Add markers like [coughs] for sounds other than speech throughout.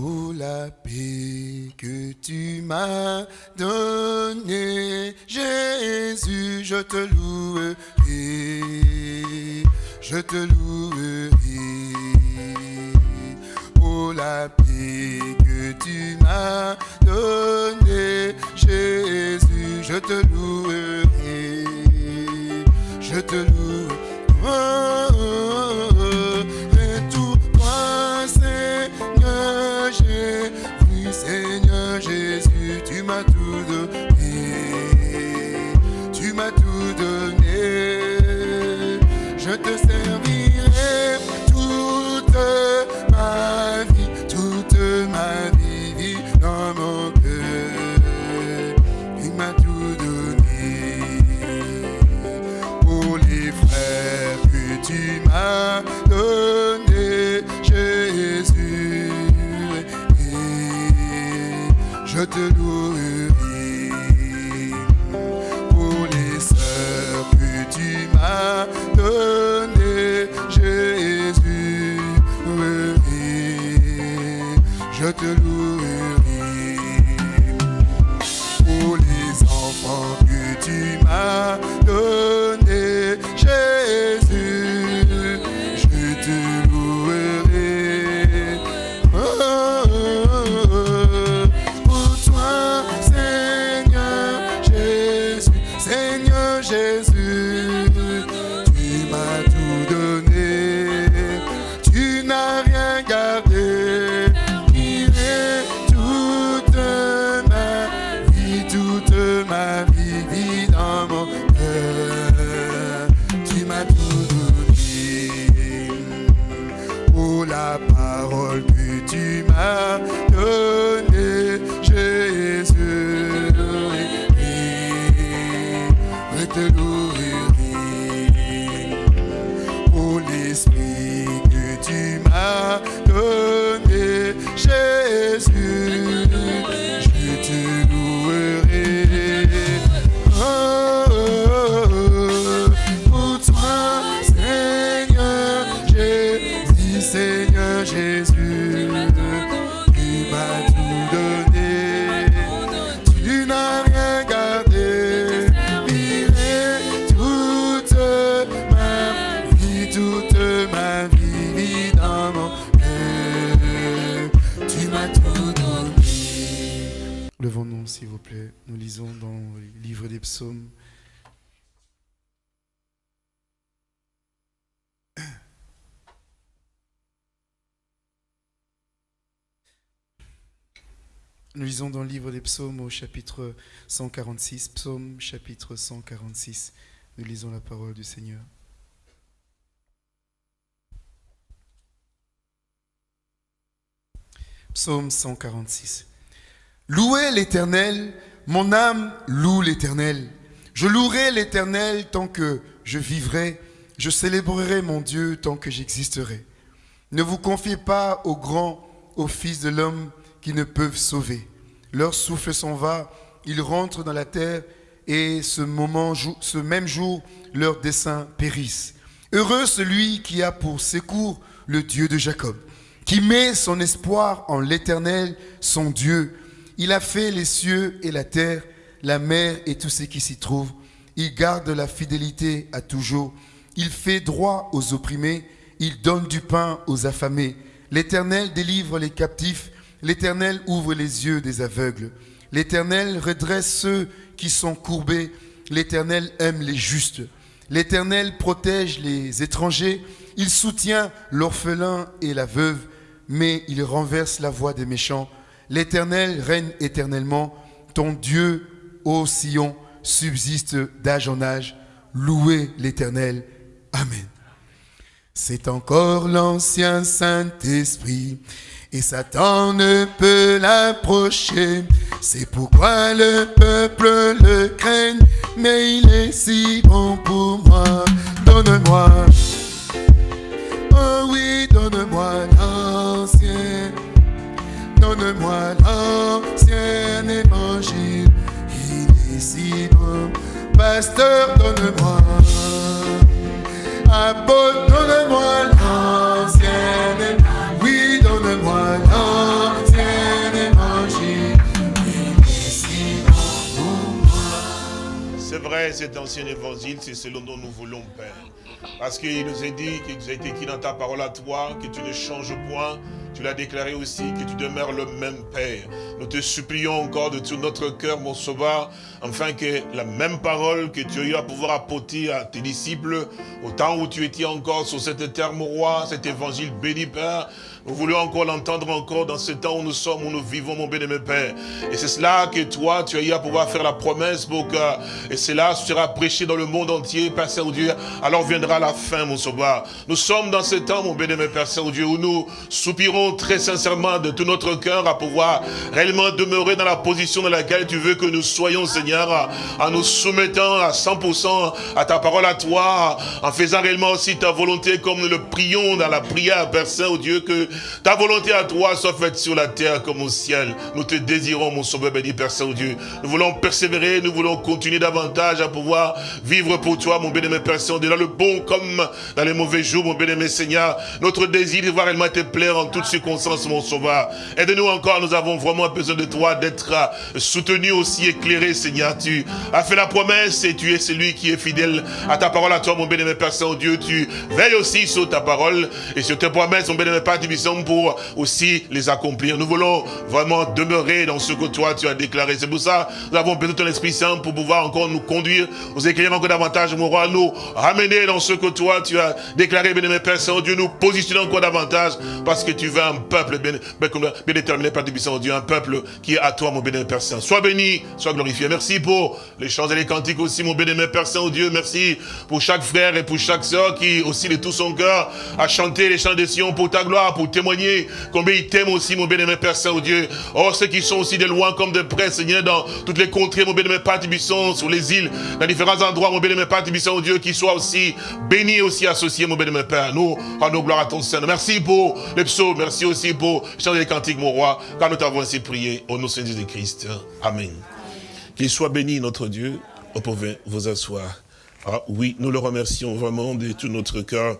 pour la paix que tu m'as donnée. Jésus, je te louerai, je te louerai pour la paix que tu m'as donnée. Jésus, je te louerai, je te louerai. Nous lisons dans le livre des psaumes au chapitre 146, psaume chapitre 146. Nous lisons la parole du Seigneur. Psaume 146. Louez l'Éternel, mon âme loue l'Éternel. Je louerai l'Éternel tant que je vivrai, je célébrerai mon Dieu tant que j'existerai. Ne vous confiez pas aux grands, aux fils de l'homme qui ne peuvent sauver. Leur souffle s'en va, ils rentrent dans la terre et ce, moment, ce même jour, leurs desseins périssent. Heureux celui qui a pour secours le Dieu de Jacob, qui met son espoir en l'Éternel, son Dieu. Il a fait les cieux et la terre, la mer et tout ce qui s'y trouve. Il garde la fidélité à toujours. Il fait droit aux opprimés. Il donne du pain aux affamés. L'Éternel délivre les captifs. L'Éternel ouvre les yeux des aveugles. L'Éternel redresse ceux qui sont courbés. L'Éternel aime les justes. L'Éternel protège les étrangers. Il soutient l'orphelin et la veuve, mais il renverse la voie des méchants. L'Éternel règne éternellement. Ton Dieu, ô Sion, subsiste d'âge en âge. Louez l'Éternel. Amen. C'est encore l'ancien Saint-Esprit. Et Satan ne peut l'approcher. C'est pourquoi le peuple le craigne. Mais il est si bon pour moi. Donne-moi. ancien évangile, il est si bon. Pasteur, donne-moi, apôtre, donne-moi l'ancien. Oui, donne-moi l'ancien évangile, il est si bon. C'est vrai, cet ancien évangile, c'est selon dont nous voulons, Père. Parce qu'il nous a dit, qu'il nous a été écrit dans ta parole à toi, que tu ne changes point, tu l'as déclaré aussi que tu demeures le même Père. Nous te supplions encore de tout notre cœur, mon sauveur, afin que la même parole que tu as eu à pouvoir apporter à tes disciples, au temps où tu étais encore sur cette terre, mon roi, cet évangile béni, Père, nous voulons encore l'entendre encore dans ce temps où nous sommes, où nous vivons, mon bien-aimé Père. Et c'est cela que toi, tu as eu à pouvoir faire la promesse pour que, et cela sera prêché dans le monde entier, Père Saint-Dieu. Alors viendra la fin, mon sauveur. Nous sommes dans ce temps, mon bien-aimé Père Saint-Dieu, où nous soupirons très sincèrement de tout notre cœur à pouvoir réellement demeurer dans la position dans laquelle tu veux que nous soyons, Seigneur, en nous soumettant à 100% à ta parole à toi, en faisant réellement aussi ta volonté comme nous le prions dans la prière, Père Saint-Dieu, que ta volonté à toi soit faite sur la terre comme au ciel. Nous te désirons, mon sauveur béni, Père Saint-Dieu. Nous voulons persévérer, nous voulons continuer davantage à pouvoir vivre pour toi, mon béni, Père Saint-Dieu, dans le bon comme dans les mauvais jours, mon béni, Seigneur. Notre désir de voir réellement te plaire en toutes circonstances, mon sauveur. Aide-nous encore, nous avons vraiment besoin de toi, d'être soutenu aussi, éclairé, Seigneur. Tu as fait la promesse et tu es celui qui est fidèle à ta parole, à toi, mon béni, Père Saint-Dieu. Tu veilles aussi sur ta parole et sur tes promesses, mon béni, Père pour aussi les accomplir. Nous voulons vraiment demeurer dans ce que toi tu as déclaré. C'est pour ça nous avons besoin de ton Esprit Saint pour pouvoir encore nous conduire, nous écrire encore davantage, mon roi, nous ramener dans ce que toi tu as déclaré, bien Père Saint-Dieu, nous positionner encore davantage parce que tu veux un peuple bien, bien déterminé, Père Saint-Dieu, un peuple qui est à toi, mon béni Père Saint. Sois béni, sois glorifié. Merci pour les chants et les cantiques aussi, mon béni Père Saint-Dieu. Merci pour chaque frère et pour chaque soeur qui aussi de tout son cœur a chanté les chants des Sion pour ta gloire, pour témoigner combien il t'aime aussi, mon bien-aimé Père Saint-Dieu. Oh, ceux qui sont aussi de loin comme de près, Seigneur, dans toutes les contrées, mon bien-aimé Père Tibisson, sur les îles, dans différents endroits, mon bien-aimé Père Tibisson, Dieu, qui soit aussi béni aussi associé, mon bien-aimé Père. Nous rendons gloire à ton Seigneur. Merci pour les psaumes, merci aussi pour chanter les cantiques, mon roi, car nous t'avons ainsi prié au nom de Jésus-Christ. Amen. Qu'il soit béni, notre Dieu. Vous pouvez vous asseoir. Ah oui, nous le remercions vraiment de tout notre cœur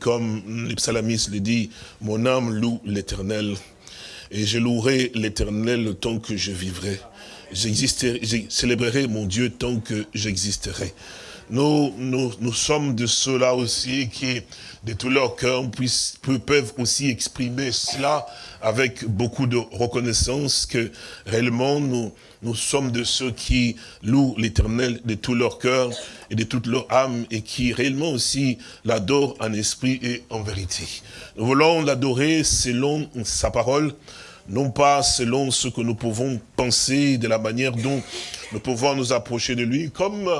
comme les psalamistes le dit, mon âme loue l'éternel, et je louerai l'éternel le temps que je vivrai. J'existerai, je mon Dieu tant que j'existerai. Nous, nous, nous sommes de ceux-là aussi qui, de tout leur cœur, peuvent aussi exprimer cela avec beaucoup de reconnaissance que réellement nous, nous sommes de ceux qui louent l'éternel de tout leur cœur et de toute leur âme et qui réellement aussi l'adorent en esprit et en vérité. Nous voulons l'adorer selon sa parole, non pas selon ce que nous pouvons penser de la manière dont nous pouvons nous approcher de lui, comme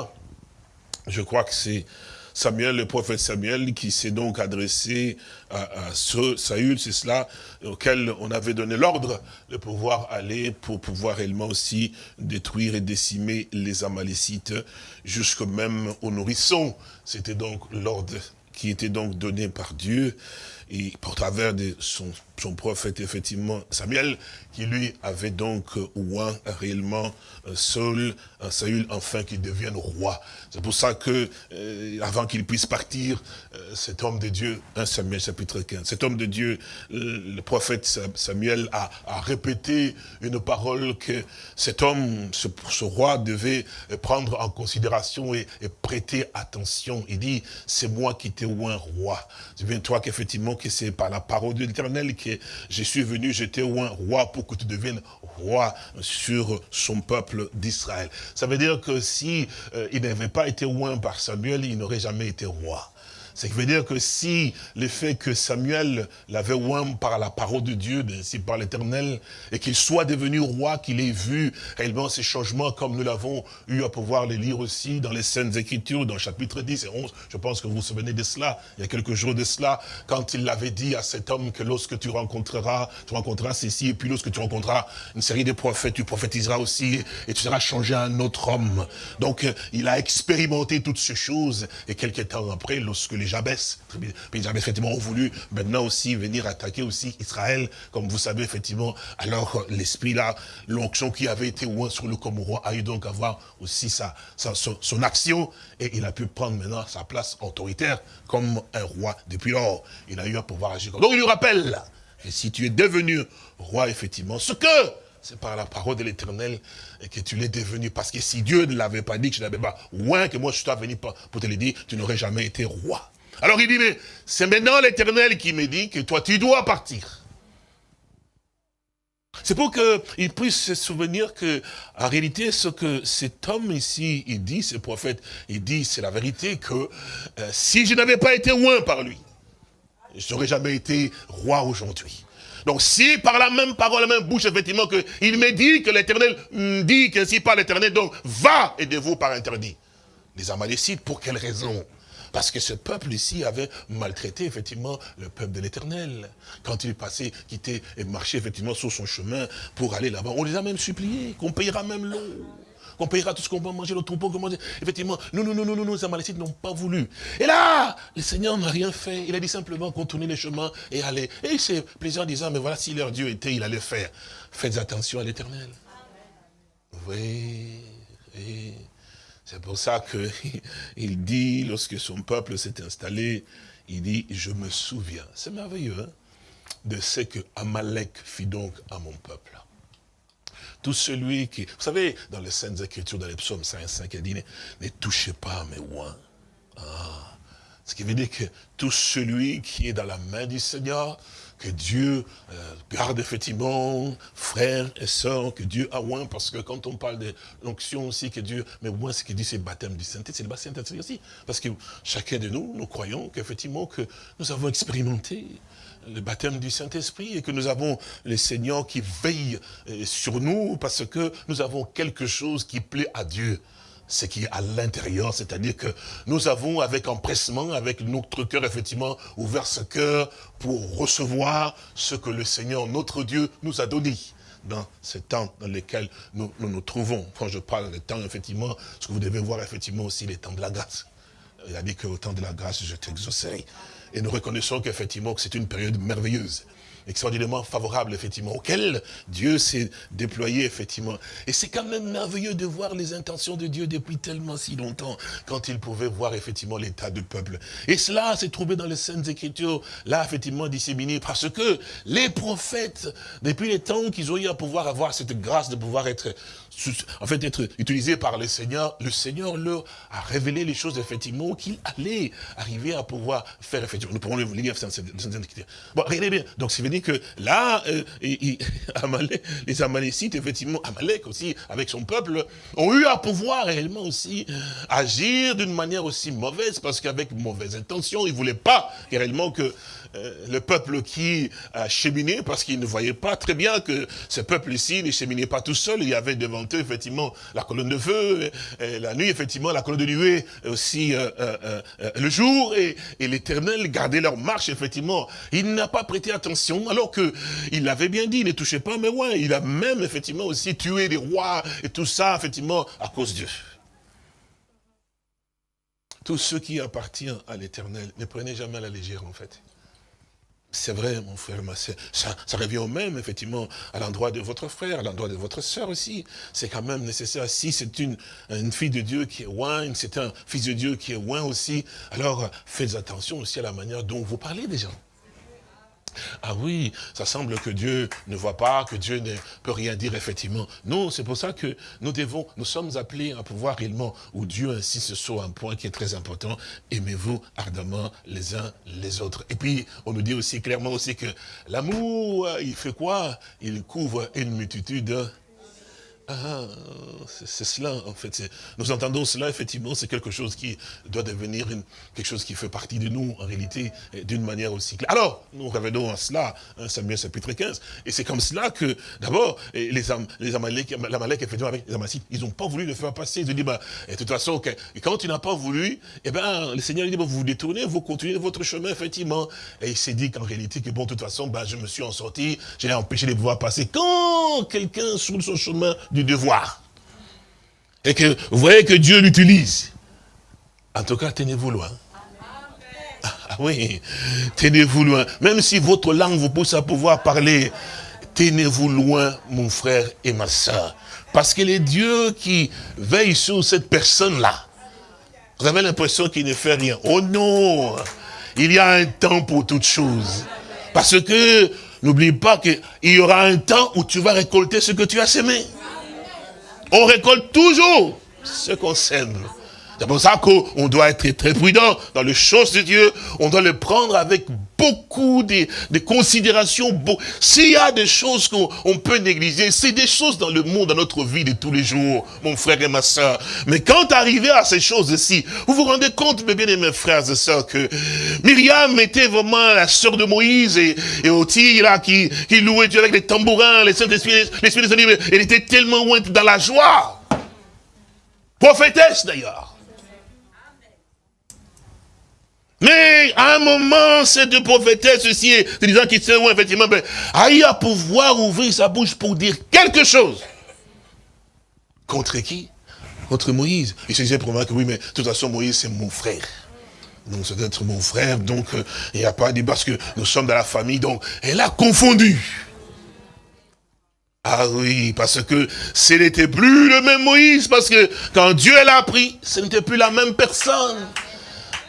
je crois que c'est Samuel, le prophète Samuel, qui s'est donc adressé à, à Saül, c'est cela, auquel on avait donné l'ordre de pouvoir aller pour pouvoir réellement aussi détruire et décimer les Amalécites, jusque même aux nourrissons. C'était donc l'ordre qui était donc donné par Dieu et pour travers de son, son prophète, effectivement, Samuel, qui lui avait donc ouin réellement euh, Saul, Saül, enfin qu'il devienne roi. C'est pour ça que, euh, avant qu'il puisse partir, euh, cet homme de Dieu, 1 Samuel chapitre 15, cet homme de Dieu, le prophète Samuel a, répété une parole que cet homme, ce, roi, devait prendre en considération et, prêter attention. Il dit, c'est moi qui t'ai ouin roi. Souviens-toi qu'effectivement, que c'est par la parole de l'éternel je suis venu, j'étais ouin roi pour que tu deviennes roi sur son peuple d'Israël. Ça veut dire que si euh, il n'avait pas été oint par Samuel, il n'aurait jamais été roi. Ce qui veut dire que si le fait que Samuel l'avait oint par la parole de Dieu, ainsi par l'éternel, et qu'il soit devenu roi, qu'il ait vu réellement ces changements comme nous l'avons eu à pouvoir les lire aussi dans les scènes écritures, dans le chapitre 10 et 11, je pense que vous vous souvenez de cela, il y a quelques jours de cela, quand il l'avait dit à cet homme que lorsque tu rencontreras, tu rencontreras ceci, et puis lorsque tu rencontreras une série de prophètes, tu prophétiseras aussi, et tu seras changé à un autre homme. Donc, il a expérimenté toutes ces choses, et quelques temps après, lorsque les Jabès. Les Jabès, effectivement, ont voulu maintenant aussi venir attaquer aussi Israël, comme vous savez, effectivement. Alors, l'esprit là, l'onction qui avait été loin sur le roi a eu donc à avoir aussi sa, son, action, et il a pu prendre maintenant sa place autoritaire comme un roi. Depuis lors, il a eu à pouvoir agir. Donc, il lui rappelle, si tu es devenu roi, effectivement, ce que c'est par la parole de l'éternel que tu l'es devenu. Parce que si Dieu ne l'avait pas dit, que je n'avais pas, ouin que moi je suis venu pour te le dire, tu n'aurais jamais été roi. Alors il dit, mais c'est maintenant l'éternel qui me dit que toi tu dois partir. C'est pour qu'il puisse se souvenir que, en réalité, ce que cet homme ici, il dit, ce prophète, il dit, c'est la vérité que euh, si je n'avais pas été loin par lui, je n'aurais jamais été roi aujourd'hui. Donc si par la même parole, la même bouche, effectivement, que il me dit que l'éternel dit qu'ainsi par l'éternel, donc va aidez-vous par interdit. Les Amalécites, pour quelle raison parce que ce peuple ici avait maltraité effectivement le peuple de l'éternel. Quand il passait, quittait et marchait effectivement sur son chemin pour aller là-bas, on les a même suppliés qu'on payera même l'eau qu'on payera tout ce qu'on va manger, le troupeau qu'on manger. Effectivement, nous, nous, nous, nous, nous, les Amalécites n'ont pas voulu. Et là, le Seigneur n'a rien fait. Il a dit simplement contourner les chemins et aller. Et c'est plaisant disant, mais voilà, si leur Dieu était, il allait faire. Faites attention à l'éternel. Oui, oui. C'est pour ça qu'il [laughs] dit, lorsque son peuple s'est installé, il dit, je me souviens. C'est merveilleux, hein, de ce que Amalek fit donc à mon peuple. Tout celui qui... Vous savez, dans les Saintes Écritures, dans les psaumes 5, il dit, ne touchez pas mes oins. Ah. Ce qui veut dire que tout celui qui est dans la main du Seigneur, que Dieu euh, garde effectivement frères et sœurs, que Dieu a oint, parce que quand on parle de l'onction aussi, que Dieu, mais oint, ce qu'il dit, c'est baptême du Saint-Esprit, c'est le baptême du Saint-Esprit aussi. Parce que chacun de nous, nous croyons qu'effectivement, que nous avons expérimenté le baptême du Saint-Esprit et que nous avons les seigneurs qui veillent euh, sur nous parce que nous avons quelque chose qui plaît à Dieu ce qui est à l'intérieur, c'est-à-dire que nous avons avec empressement, avec notre cœur effectivement, ouvert ce cœur pour recevoir ce que le Seigneur, notre Dieu, nous a donné dans ce temps dans lequel nous nous, trouvons. Quand je parle de temps, effectivement, ce que vous devez voir effectivement aussi les temps de la grâce. Il a dit qu'au temps de la grâce, je t'exaucerai. Et nous reconnaissons qu'effectivement que c'est une période merveilleuse extraordinairement favorable, effectivement, auquel Dieu s'est déployé, effectivement. Et c'est quand même merveilleux de voir les intentions de Dieu depuis tellement si longtemps, quand il pouvait voir, effectivement, l'état du peuple. Et cela s'est trouvé dans les Saintes Écritures, là, effectivement, disséminé, parce que les prophètes, depuis les temps qu'ils ont eu à pouvoir avoir cette grâce de pouvoir être en fait, être utilisé par le Seigneur, le Seigneur leur a révélé les choses, effectivement, qu'il allait arriver à pouvoir faire, effectivement. Nous pourrons le lire, Bon, regardez bien. Donc, c'est que là, euh, [laughs] les Amalécites, effectivement, Amalek aussi, avec son peuple, ont eu à pouvoir réellement aussi agir d'une manière aussi mauvaise, parce qu'avec mauvaise intention, ils ne voulaient pas réellement que euh, le peuple qui a cheminé, parce qu'il ne voyait pas très bien que ce peuple ici ne cheminait pas tout seul. Il y avait devant eux, effectivement, la colonne de feu, et, la nuit, effectivement, la colonne de nuée, aussi euh, euh, le jour, et, l'éternel gardait leur marche, effectivement. Il n'a pas prêté attention, alors que il avait bien dit, ne touchez pas mais ouais, Il a même, effectivement, aussi tué des rois, et tout ça, effectivement, à cause de Dieu. Tout ce qui appartient à l'éternel, ne prenez jamais la légère, en fait. C'est vrai, mon frère, ma. Ça, revient au même, effectivement, à l'endroit de votre frère, à l'endroit de votre soeur aussi. C'est quand même nécessaire. Si c'est une, une fille de Dieu qui est loin, c'est un fils de Dieu qui est loin aussi, alors faites attention aussi à la manière dont vous parlez des gens. Ah oui, ça semble que Dieu ne voit pas, que Dieu ne peut rien dire effectivement. Non, c'est pour ça que nous devons, nous sommes appelés à pouvoir réellement, où Dieu insiste sur un point qui est très important, aimez-vous ardemment les uns les autres. Et puis, on nous dit aussi clairement aussi que l'amour, il fait quoi? Il couvre une multitude ah, c'est cela, en fait. Nous entendons cela, effectivement, c'est quelque chose qui doit devenir quelque chose qui fait partie de nous, en réalité, d'une manière aussi claire. Alors, nous revenons à cela, hein, Samuel chapitre 15, et c'est comme cela que, d'abord, les, les Amalek, effectivement, avec les Amassites, ils n'ont pas voulu le faire passer. Ils ont dit, bah, de toute façon, quand tu n'as pas voulu, eh ben, le Seigneur dit, vous vous détournez, vous continuez votre chemin, effectivement. Et il s'est dit qu'en réalité, que bon, de toute façon, bah, je me suis en sorti, j'ai empêché de pouvoir passer. Quand quelqu'un sur son chemin du devoir. Et que vous voyez que Dieu l'utilise. En tout cas, tenez-vous loin. Ah, ah oui, tenez-vous loin. Même si votre langue vous pousse à pouvoir parler, tenez-vous loin, mon frère et ma soeur. Parce que les dieux qui veillent sur cette personne-là, vous avez l'impression qu'il ne fait rien. Oh non Il y a un temps pour toutes choses. Parce que n'oublie pas qu'il y aura un temps où tu vas récolter ce que tu as semé. On récolte toujours ce qu'on sème. C'est pour ça qu'on doit être très prudent dans les choses de Dieu. On doit le prendre avec beaucoup de, considérations. S'il y a des choses qu'on peut négliger, c'est des choses dans le monde, dans notre vie de tous les jours, mon frère et ma soeur. Mais quand arrivé à ces choses-ci, vous vous rendez compte, mes bien-aimés frères et sœurs, que Myriam était vraiment la sœur de Moïse et, et Oti, là, qui, qui louait Dieu avec les tambourins, les Saint-Esprit, l'Esprit des animaux. Elle était tellement loin dans la joie. Prophétesse d'ailleurs. Mais à un moment, cette prophétesse ceci, c'est disant qu'il sait où effectivement, ben, aille à pouvoir ouvrir sa bouche pour dire quelque chose. Contre qui? Contre Moïse. Il se disait pour moi que oui, mais de toute façon, Moïse, c'est mon frère. Donc, c'est être mon frère, donc, euh, il n'y a pas de parce que nous sommes dans la famille, donc, elle a confondu. Ah oui, parce que ce n'était plus le même Moïse, parce que quand Dieu l'a pris, ce n'était plus la même personne.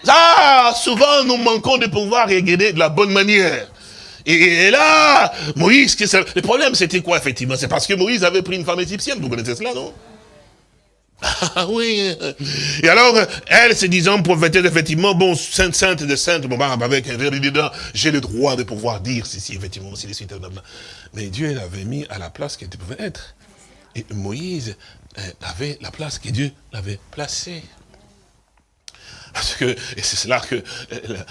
Ah, souvent nous manquons de pouvoir regarder de la bonne manière. Et, là, Moïse, le problème c'était quoi effectivement? C'est parce que Moïse avait pris une femme égyptienne, vous connaissez cela, non? Ah oui. Et alors, elle se disant prophétesse, effectivement, bon, sainte, sainte de sainte, bon, bah, avec un dedans, j'ai le droit de pouvoir dire ceci, effectivement, aussi, les suites. Mais Dieu l'avait mis à la place qu'elle pouvait être. Et Moïse euh, avait la place que Dieu l'avait placée. Parce que, et c'est cela que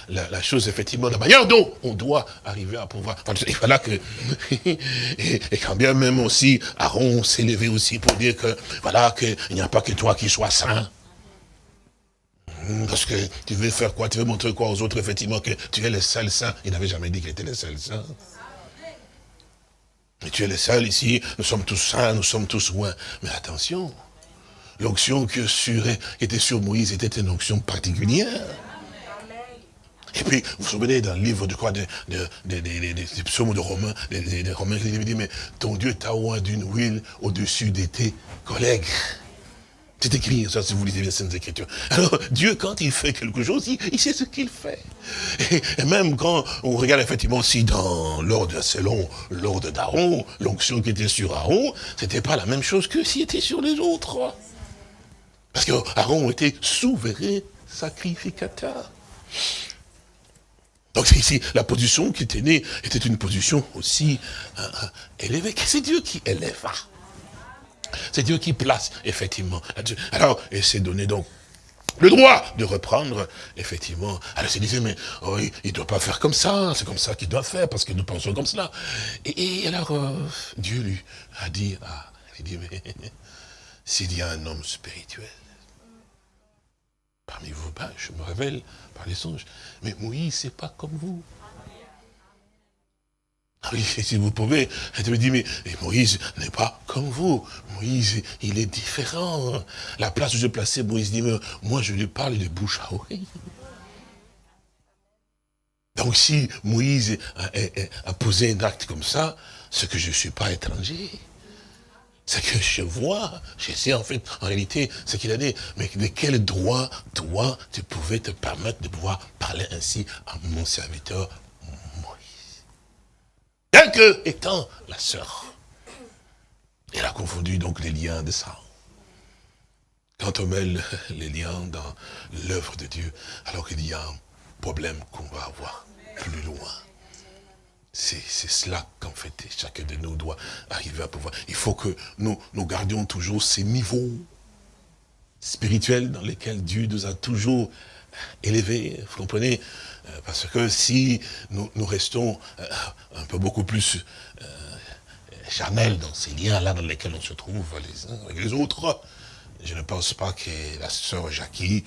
la, chose, effectivement, la manière dont on doit arriver à pouvoir. Il voilà que, [laughs] et, quand bien même aussi, Aaron s'est levé aussi pour dire que, voilà, qu'il n'y a pas que toi qui sois saint. Parce que tu veux faire quoi? Tu veux montrer quoi aux autres, effectivement, que tu es le seul saint. Il n'avait jamais dit qu'il était le seul saint. Mais tu es le seul ici, nous sommes tous saints, nous sommes tous loin. Mais attention, l'onction qui était sur Moïse était une onction particulière. Et puis, vous vous souvenez dans le livre de quoi, des psaumes de Romains, des, Romains qui dit, mais ton Dieu t'a oint d'une huile au-dessus de tes collègues. C'est écrit, ça, si vous lisez bien Saintes Écritures. Alors, Dieu, quand il fait quelque chose, il, sait ce qu'il fait. Et, même quand on regarde effectivement aussi dans l'ordre, selon l'ordre d'Aaron, l'onction qui était sur Aaron, c'était pas la même chose que s'il était sur les autres. Parce qu'Aaron était souverain sacrificateur. Donc ici, la position qui née était une position aussi euh, euh, élevée. C'est Dieu qui élève. C'est Dieu qui place, effectivement. Alors, et c'est donné donc le droit de reprendre, effectivement. Alors, il disait, mais oh, il ne doit pas faire comme ça, c'est comme ça qu'il doit faire, parce que nous pensons comme cela. Et, alors, euh, Dieu lui a dit, ah, il dit, mais [laughs] s'il y a un homme spirituel, parmi vous, ben, je me révèle par les songes. Mais Moïse, c'est pas comme vous. Ah si vous pouvez, elle me dit, mais Moïse n'est pas comme vous. Moïse, il est différent. La place où je plaçais Moïse dit, mais moi je lui parle de bouche à oreille. Donc si Moïse a, posé un acte comme ça, c'est que je ne suis pas étranger. C'est que je vois, je sais en fait, en réalité, ce qu'il a dit. Mais de quel droit, toi, tu pouvais te permettre de pouvoir parler ainsi à mon serviteur Moïse? Bien que, étant la sœur, elle a confondu donc les liens de sang. Quand on met les liens dans l'œuvre de Dieu, alors qu'il y a un problème qu'on va avoir plus loin. C'est cela qu'en fait, chacun de nous doit arriver à pouvoir. Il faut que nous, gardions toujours ces niveaux spirituels dans lesquels Dieu nous a toujours élevés. Vous comprenez? Euh, Parce que si nous, restons euh, un peu beaucoup plus euh, charnels dans ces liens-là dans lesquels on se trouve les uns avec les autres, je ne pense pas que la sœur Jackie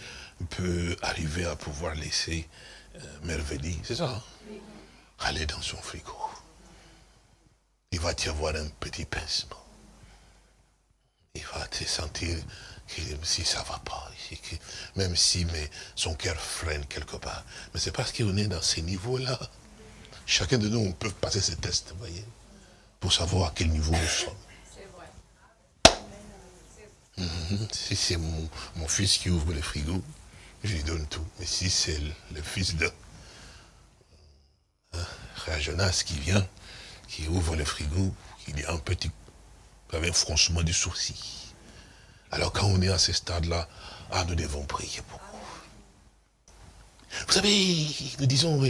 peut arriver à pouvoir laisser euh, C'est ça aller dans son frigo. Il va y avoir un petit pincement. Il va te sentir que si ça ne va pas, même si mais son cœur freine quelque part. Mais c'est parce qu'on est dans ces niveaux-là. Chacun de nous, on peut passer ce test, vous voyez, pour savoir à quel niveau nous sommes. Mhm. Si c'est mon, mon, fils qui ouvre le frigo, je lui donne tout. Mais si c'est le fils de Jonas qui vient, qui ouvre le frigo, il y a un petit, avec un fronchement du sourcil. Alors quand on est à ce stade-là, ah, nous devons prier beaucoup. Vous savez, nous disons,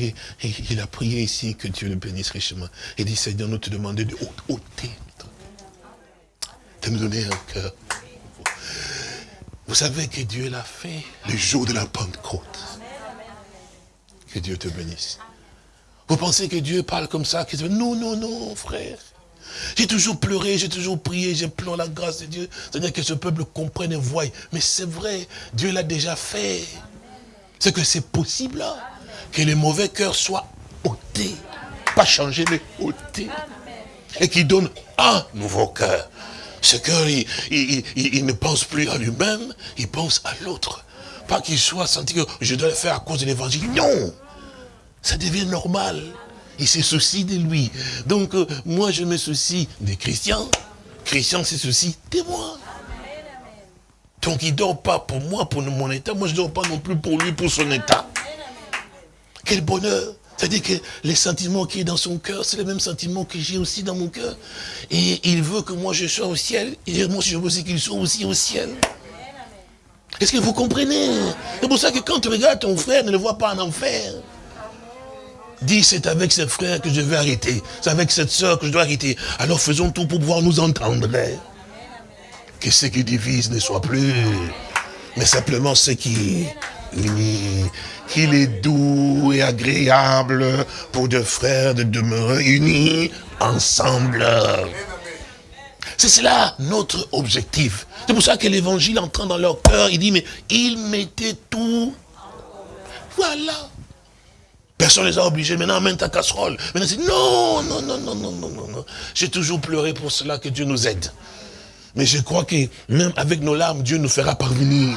il a prié ici, que Dieu le bénisse richement. Il dit, Seigneur, nous te demandons de ôter, de nous donner un cœur. Vous savez que Dieu l'a fait le jour de la Pentecôte. Que Dieu te bénisse. Vous pensez que Dieu parle comme ça Non, non, non, frère. J'ai toujours pleuré, j'ai toujours prié, j'ai pleuré la grâce de Dieu. C'est-à-dire que ce peuple comprenne et voie. Mais c'est vrai, Dieu l'a déjà fait. C'est que c'est possible hein, que les mauvais cœurs soient ôtés. Pas changés, mais ôtés. Et qu'il donne un nouveau cœur. Ce cœur, il, ne pense plus à lui-même, il pense à l'autre. Pas qu'il soit senti que je dois le faire à cause de l'évangile. Non Ça devient normal. Il se soucie de lui. Donc, euh, moi, je me soucie des chrétiens. Christian se soucie de moi. Donc, il ne dort pas pour moi, pour mon état. Moi, je ne dors pas non plus pour lui, pour son état. Quel bonheur c'est-à-dire que les sentiments qui est dans son cœur, c'est les mêmes sentiments que j'ai aussi dans mon cœur. Et il veut que moi je sois au ciel. Et moi, je veux aussi qu'il soit aussi au ciel. Est-ce que vous comprenez? C'est pour ça que quand tu regardes ton frère, ne le vois pas en enfer. Dis, c'est avec ce frère que je vais arrêter. C'est avec cette soeur que je dois arrêter. Alors faisons tout pour pouvoir nous entendre. Que ce qui divise ne soit plus, mais simplement ce qui unit. Qu'il est doux et agréable pour deux frères de demeurer unis ensemble. C'est cela notre objectif. C'est pour ça que l'évangile entrant dans leur cœur, il dit, mais ils mettaient tout. Voilà. Personne ne les a obligés. Maintenant, amène ta casserole. Maintenant, non, non, non, non, non, non, non. J'ai toujours pleuré pour cela, que Dieu nous aide. Mais je crois que même avec nos larmes, Dieu nous fera parvenir.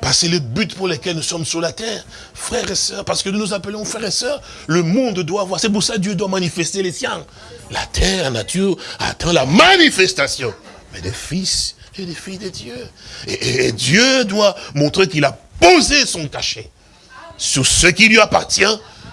Parce que le but pour lequel nous sommes sur la terre. Frères et sœurs, parce que nous nous appelons frères et sœurs, le monde doit voir. C'est pour ça que Dieu doit manifester les siens. La terre, la nature, attend la manifestation. Mais des fils et des filles de Dieu. et Dieu doit montrer qu'il a posé son cachet sur ce qui lui appartient,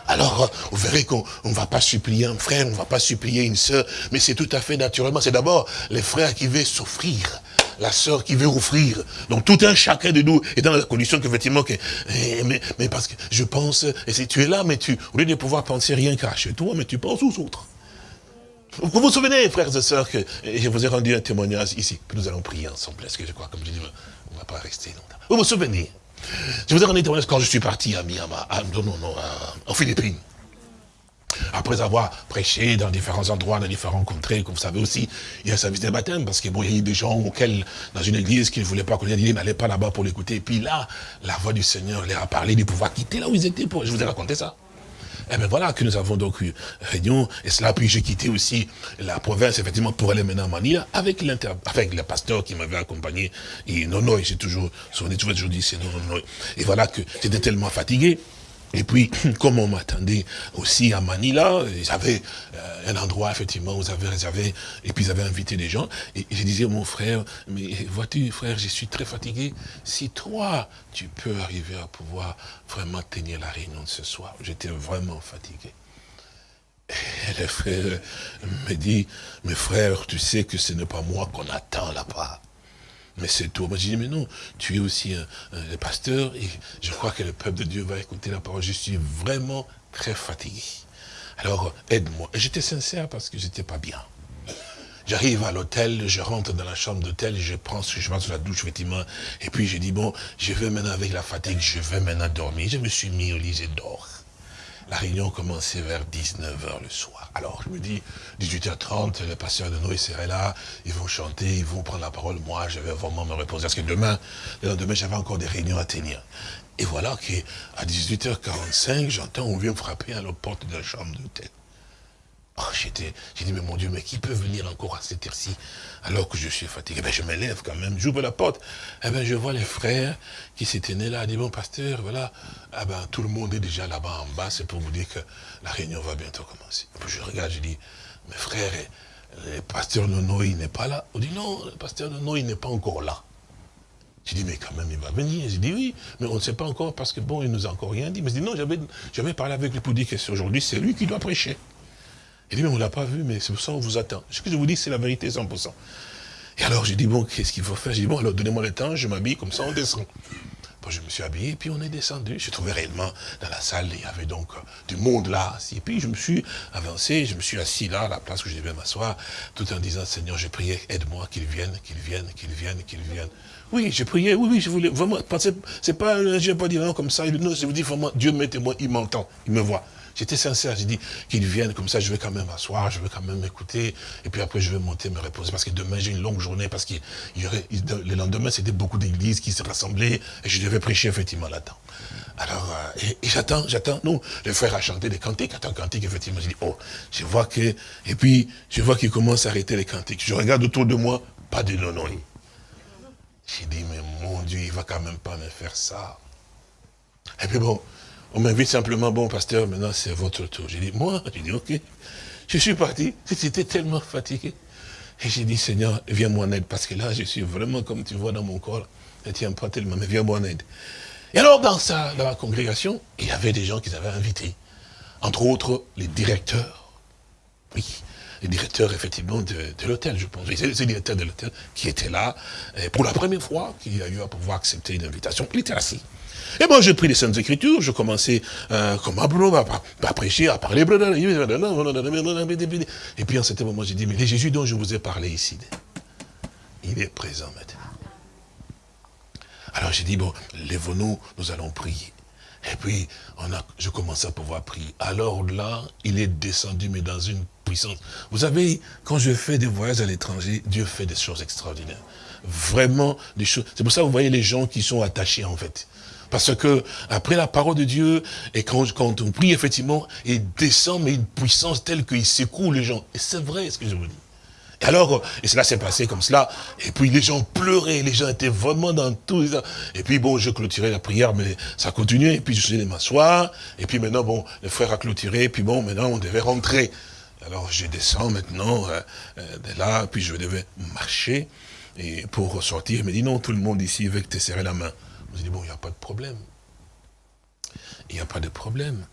alors vous verrez qu'on ne va pas supplier un frère, on ne va pas supplier une sœur, mais c'est tout à fait naturellement, c'est d'abord les frères qui veulent s'offrir, la sœur qui veut offrir. Donc tout un chacun de nous est dans la condition qu'effectivement, que, eh, mais, mais, parce que je pense, et si tu es là, mais tu, au lieu de pouvoir penser rien qu'à chez toi, mais tu penses aux autres. Vous vous souvenez, frères et sœurs, que je vous ai rendu un témoignage ici, que nous allons prier ensemble, est-ce que je crois, comme je dis, on ne va pas rester longtemps. Vous vous souvenez? Je vous ai rendu témoignage quand je suis parti à Myanmar, non, non, non, aux Philippines. Après avoir prêché dans différents endroits, dans différents contrées, comme vous savez aussi, il y a un service de baptême, parce qu'il bon, y a eu des gens auxquels, dans une église, qui ne voulaient pas connaître, ils n'allaient pas là-bas pour l'écouter. Et puis là, la voix du Seigneur leur a parlé de pouvoir quitter là où ils étaient. Pour... Je vous ai raconté ça. Eh bien voilà que nous avons donc eu réunion, et cela, puis j'ai quitté aussi la province, effectivement, pour aller maintenant à Manila, avec, avec le pasteur qui m'avait accompagné, et non, non, j'ai toujours, toujours dit, c'est non, non. Et voilà que j'étais tellement fatigué, et puis, [clears throat] comme on m'attendait aussi à Manila, j'avais euh, un endroit, effectivement, où j'avais réservé, et puis j'avais invité des gens, et je disais, mon frère, mais vois-tu, frère, je suis très fatigué, si toi, tu peux arriver à pouvoir vraiment tenir la réunion de ce soir, j'étais vraiment fatigué. Et le frère me dit, mes frères, tu sais que ce n'est pas moi qu'on attend là-bas mais c'est tout. Moi, je dis, mais non, tu es aussi un, pasteur et je crois que le peuple de Dieu va écouter la parole. Je suis vraiment très fatigué. Alors, aide-moi. Et j'étais sincère parce que j'étais pas bien. J'arrive à l'hôtel, je rentre dans la chambre d'hôtel, je prends, je vais sur la douche, effectivement, et puis je dis, bon, je vais maintenant avec la fatigue, je vais maintenant dormir. Je me suis mis au lit, je dors. La réunion commençait vers 19h le soir. Alors, je me dis, 18h30, le pasteur de Noé serait là, ils vont chanter, ils vont prendre la parole. Moi, je vais vraiment me reposer. Parce que demain, le lendemain, j'avais encore des réunions à tenir. Et voilà qu'à 18h45, j'entends, on vient frapper à la porte de la chambre d'hôtel. Oh, j'ai dit, mais mon Dieu, mais qui peut venir encore à cette heure-ci alors que je suis fatigué? Ben, Je me lève quand même, j'ouvre la porte. Eh ben, je vois les frères qui s'étaient nés là. Disent, bon, pasteur, voilà, ah ben, tout le monde est déjà là-bas en bas, c'est pour vous dire que la réunion va bientôt commencer. je regarde, je dis, mes frères, le pasteur Nono, il n'est pas là? On dit, non, le pasteur Nono, il n'est pas encore là. Je dis, mais quand même, il va venir. Je dis, oui, mais on ne sait pas encore parce que, bon, il nous a encore rien dit. Mais je dis, non, j'avais parlé avec lui pour dire que aujourd'hui, c'est lui qui doit prêcher. Il dit, mais on ne l'a pas vu, mais c'est pour ça qu'on vous attend. Ce que je vous dis, c'est la vérité 100%. Et alors, j'ai dit, bon, qu'est-ce qu'il faut faire? J'ai dit, bon, alors donnez-moi le temps, je m'habille, comme ça on descend. Bon, je me suis habillé, puis on est descendu. Je trouvais réellement dans la salle, il y avait donc euh, du monde là. Et puis je me suis avancé, je me suis assis là, à la place où je devais m'asseoir, tout en disant, Seigneur, je priais, aide-moi, qu'il vienne, qu'il vienne, qu'il vienne, qu'il vienne. Oui, j'ai prié, oui, oui, je voulais vraiment, c'est pas, je n'ai pas dit non comme ça, non, je vous dis vraiment, Dieu mettez-moi, il m'entend, il me voit. J'étais sincère, j'ai dit qu'il vienne, comme ça je vais quand même m'asseoir, je vais quand même écouter, et puis après je vais monter, me reposer, parce que demain j'ai une longue journée, parce que le lendemain c'était beaucoup d'églises qui se rassemblaient, et je devais prêcher effectivement là-dedans. Alors, euh, et, j'attends, j'attends, non, le frère a chanté des cantiques, attends, cantiques, effectivement, j'ai dit, oh, je vois que, et puis je vois qu'il commence à arrêter les cantiques. Je regarde autour de moi, pas de non. J'ai dit, mais mon Dieu, il va quand même pas me faire ça. Et puis bon, on m'invite simplement, bon pasteur, maintenant c'est votre tour. J'ai dit, moi? J'ai dit, ok. Je suis parti, j'étais tellement fatigué. Et j'ai dit, Seigneur, viens-moi en aide, parce que là, je suis vraiment, comme tu vois dans mon corps, je ne tiens pas tellement, mais viens-moi en aide. Et alors, dans, ça, dans la congrégation, il y avait des gens qu'ils avaient invités. Entre autres, les directeurs. Oui, les directeurs, effectivement, de, l'hôtel, je pense. C'est le directeur de l'hôtel qui était là, pour la première fois qu'il a eu à pouvoir accepter une invitation. Il était assis. Et moi, j'ai pris les Saintes Écritures, je commençais euh, comme à, à, prêcher, à parler. Et puis, en ce moment, j'ai dit, mais les Jésus dont je vous ai parlé ici, il est présent maintenant. Alors j'ai dit, bon, lève-nous, nous allons prier. Et puis, on a, je commençais à pouvoir prier. Alors là, il est descendu, mais dans une Vous savez, quand je fais des voyages à l'étranger, Dieu fait des choses extraordinaires. Vraiment, des choses. C'est pour ça que vous voyez les gens qui sont attachés, en fait. Parce que, après la parole de Dieu, et quand, quand on prie, effectivement, il descend, mais une puissance telle qu'il secoue les gens. Et c'est vrai ce que je vous dis. Et alors, et cela s'est passé comme cela, et puis les gens pleuraient, les gens étaient vraiment dans tout. Et puis bon, je clôturais la prière, mais ça continuait, et puis je suis allé m'asseoir, et puis maintenant, bon, le frère a clôturé, et puis bon, maintenant on devait rentrer. Alors je descends maintenant euh, euh, de là, puis je devais marcher, et pour ressortir, il me dit non, tout le monde ici veut te serrer la main. Je dis, bon, il n'y a pas de problème. Il n'y a pas de problème.